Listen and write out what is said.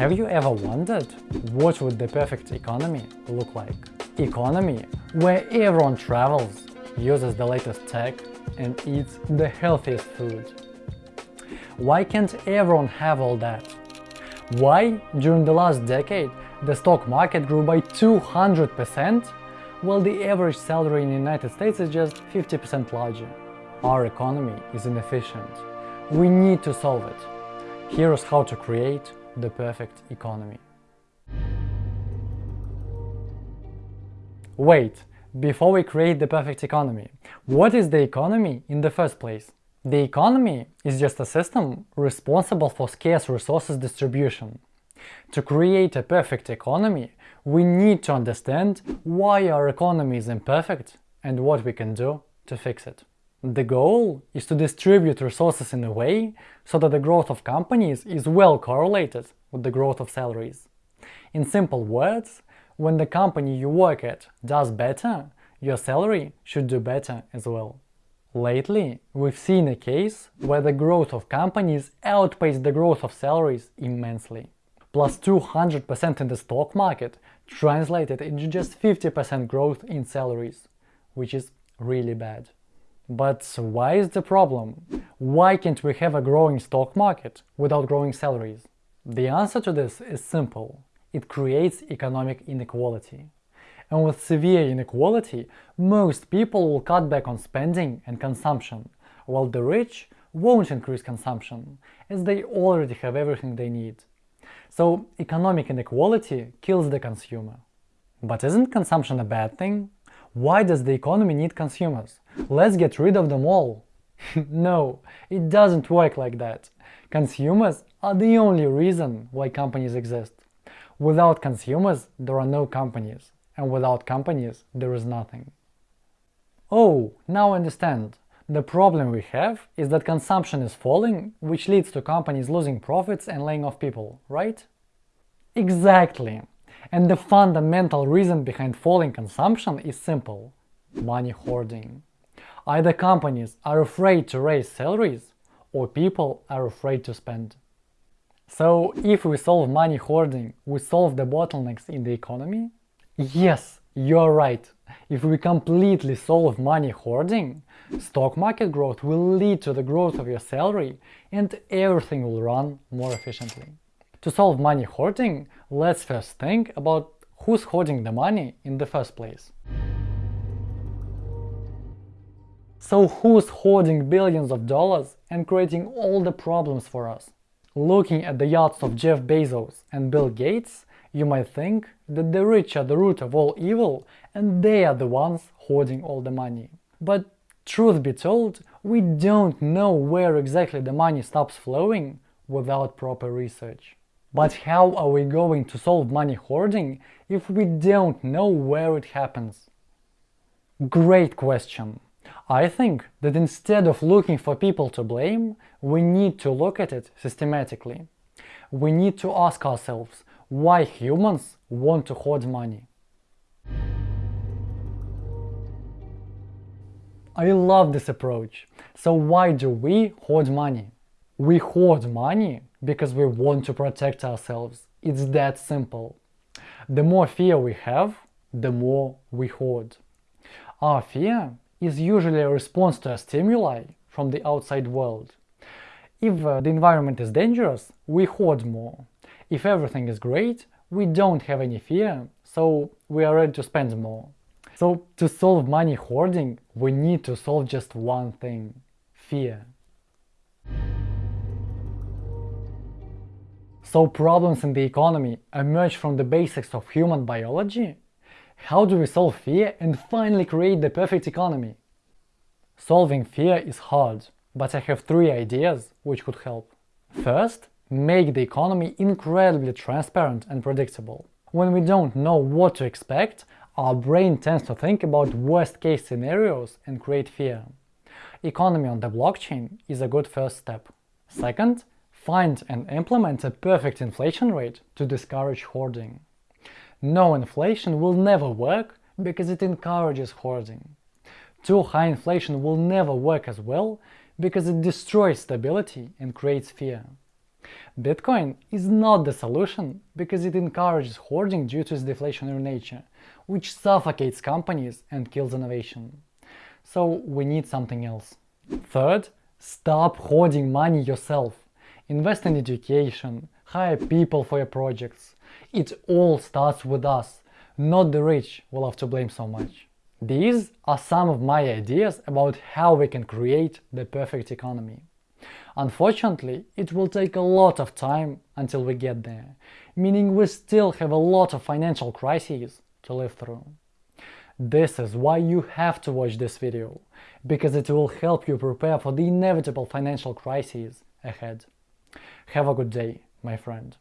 Have you ever wondered what would the perfect economy look like? Economy where everyone travels, uses the latest tech and eats the healthiest food. Why can't everyone have all that? Why, during the last decade, the stock market grew by 200% while the average salary in the United States is just 50% larger? Our economy is inefficient. We need to solve it. Here's how to create the perfect economy. Wait, before we create the perfect economy, what is the economy in the first place? The economy is just a system responsible for scarce resources distribution. To create a perfect economy, we need to understand why our economy is imperfect and what we can do to fix it. The goal is to distribute resources in a way so that the growth of companies is well correlated with the growth of salaries. In simple words, when the company you work at does better, your salary should do better as well. Lately, we've seen a case where the growth of companies outpaced the growth of salaries immensely. Plus 200% in the stock market translated into just 50% growth in salaries, which is really bad. But why is the problem? Why can't we have a growing stock market without growing salaries? The answer to this is simple. It creates economic inequality. And with severe inequality, most people will cut back on spending and consumption, while the rich won't increase consumption, as they already have everything they need. So economic inequality kills the consumer. But isn't consumption a bad thing? Why does the economy need consumers? Let's get rid of them all. no, it doesn't work like that. Consumers are the only reason why companies exist. Without consumers, there are no companies, and without companies, there is nothing. Oh, now I understand. The problem we have is that consumption is falling, which leads to companies losing profits and laying off people, right? Exactly. And the fundamental reason behind falling consumption is simple – money hoarding. Either companies are afraid to raise salaries, or people are afraid to spend. So, if we solve money hoarding, we solve the bottlenecks in the economy? Yes, you're right. If we completely solve money hoarding, stock market growth will lead to the growth of your salary and everything will run more efficiently. To solve money hoarding, let's first think about who's hoarding the money in the first place. So who's hoarding billions of dollars and creating all the problems for us? Looking at the yachts of Jeff Bezos and Bill Gates, you might think that the rich are the root of all evil and they are the ones hoarding all the money. But truth be told, we don't know where exactly the money stops flowing without proper research. But how are we going to solve money hoarding if we don't know where it happens? Great question. I think that instead of looking for people to blame, we need to look at it systematically. We need to ask ourselves why humans want to hoard money. I love this approach. So why do we hoard money? We hoard money because we want to protect ourselves. It's that simple. The more fear we have, the more we hoard. Our fear is usually a response to a stimuli from the outside world. If uh, the environment is dangerous, we hoard more. If everything is great, we don't have any fear, so we are ready to spend more. So to solve money hoarding, we need to solve just one thing – fear. So problems in the economy emerge from the basics of human biology? How do we solve fear and finally create the perfect economy? Solving fear is hard, but I have three ideas which could help. First, make the economy incredibly transparent and predictable. When we don't know what to expect, our brain tends to think about worst-case scenarios and create fear. Economy on the blockchain is a good first step. Second, Find and implement a perfect inflation rate to discourage hoarding. No inflation will never work because it encourages hoarding. Too high inflation will never work as well because it destroys stability and creates fear. Bitcoin is not the solution because it encourages hoarding due to its deflationary nature, which suffocates companies and kills innovation. So we need something else. Third, stop hoarding money yourself. Invest in education, hire people for your projects. It all starts with us, not the rich will have to blame so much. These are some of my ideas about how we can create the perfect economy. Unfortunately, it will take a lot of time until we get there, meaning we still have a lot of financial crises to live through. This is why you have to watch this video, because it will help you prepare for the inevitable financial crises ahead. Have a good day, my friend.